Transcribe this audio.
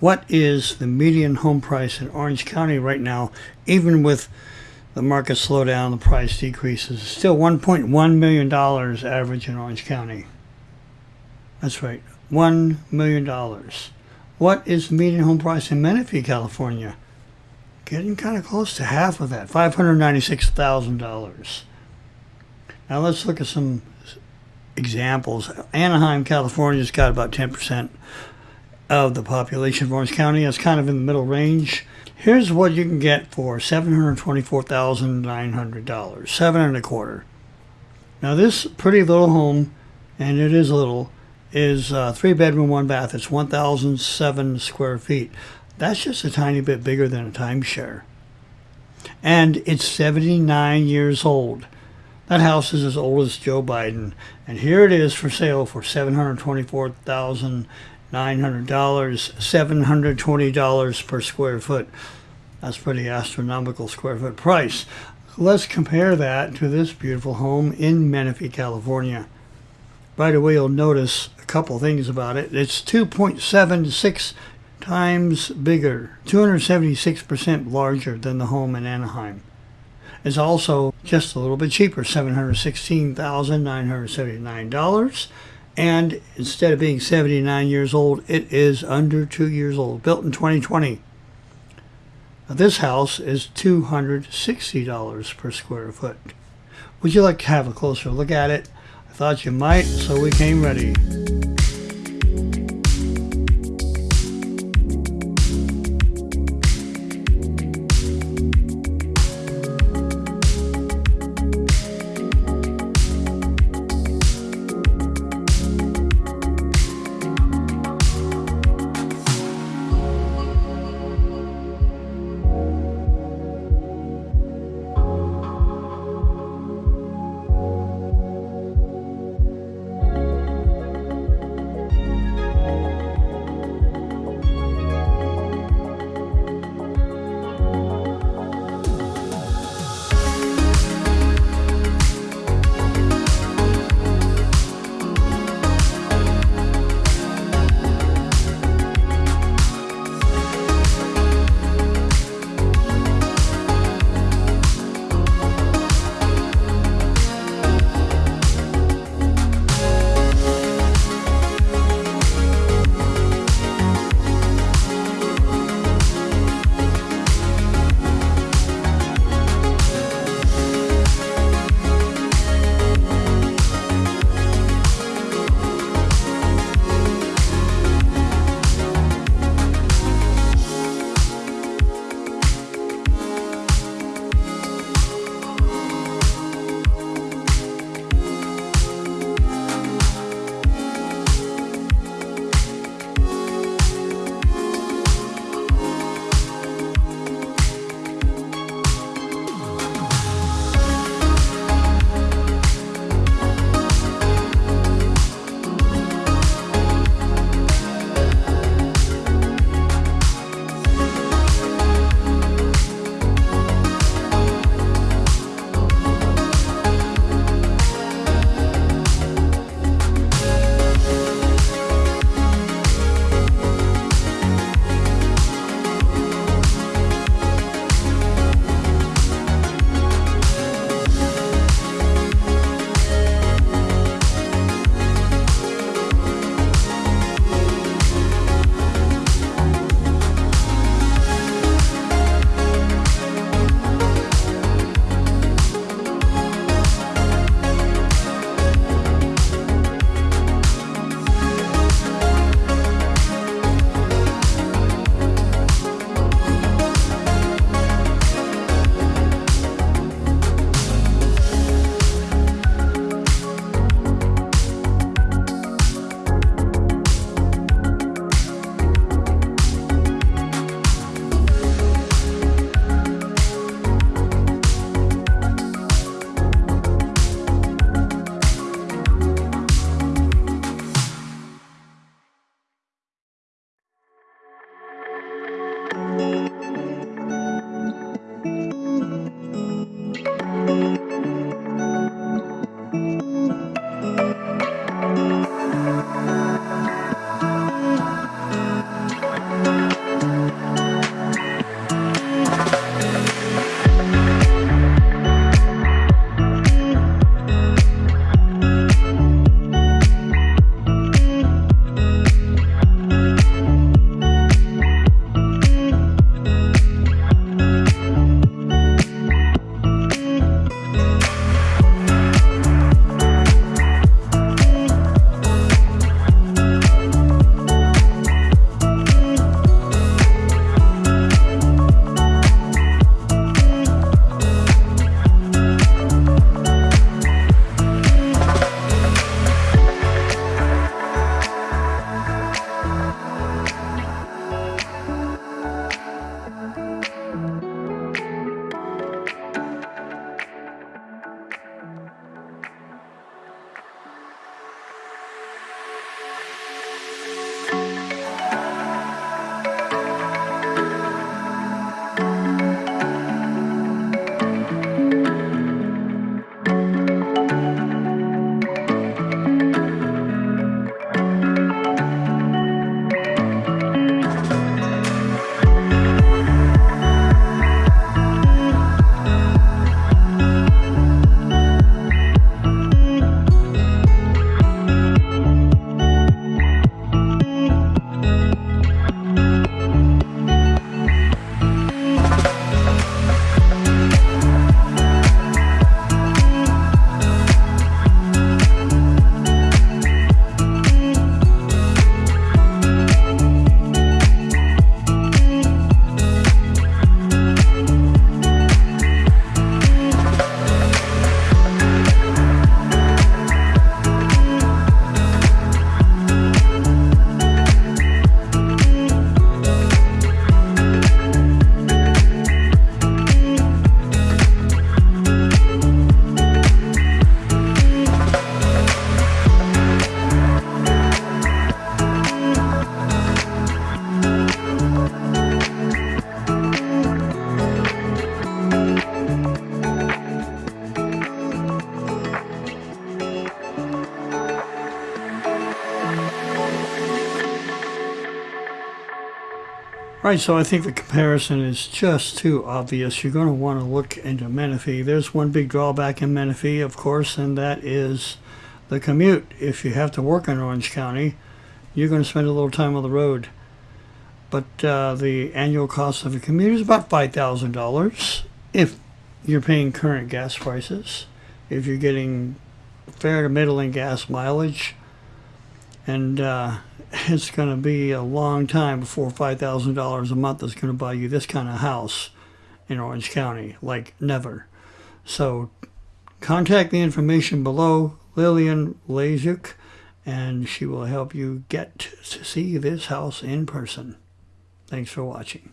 What is the median home price in Orange County right now, even with the market slowdown, the price decreases? Still $1.1 million average in Orange County. That's right, $1 million. What is the median home price in Menifee, California? Getting kind of close to half of that, $596,000. Now let's look at some examples. Anaheim, California's got about 10% of the population of Orange County. It's kind of in the middle range. Here's what you can get for $724,900, seven and a quarter. Now this pretty little home, and it is little, is uh, three bedroom, one bath. It's 1,007 square feet. That's just a tiny bit bigger than a timeshare. And it's 79 years old. That house is as old as Joe Biden. And here it is for sale for $724,900, $720 per square foot. That's pretty astronomical square foot price. Let's compare that to this beautiful home in Menifee, California. Right away, you'll notice a couple things about it. It's 2.76 times bigger, 276% larger than the home in Anaheim. It's also just a little bit cheaper, $716,979. And instead of being 79 years old, it is under two years old, built in 2020. Now, this house is $260 per square foot. Would you like to have a closer look at it? I thought you might, so we came ready. Right, so I think the comparison is just too obvious. You're going to want to look into Menifee. There's one big drawback in Menifee, of course, and that is the commute. If you have to work in Orange County, you're going to spend a little time on the road. But uh, the annual cost of a commute is about $5,000 if you're paying current gas prices, if you're getting fair to middling gas mileage, and uh, it's going to be a long time before $5,000 a month is going to buy you this kind of house in Orange County, like never. So contact the information below, Lillian Lajuk, and she will help you get to see this house in person. Thanks for watching.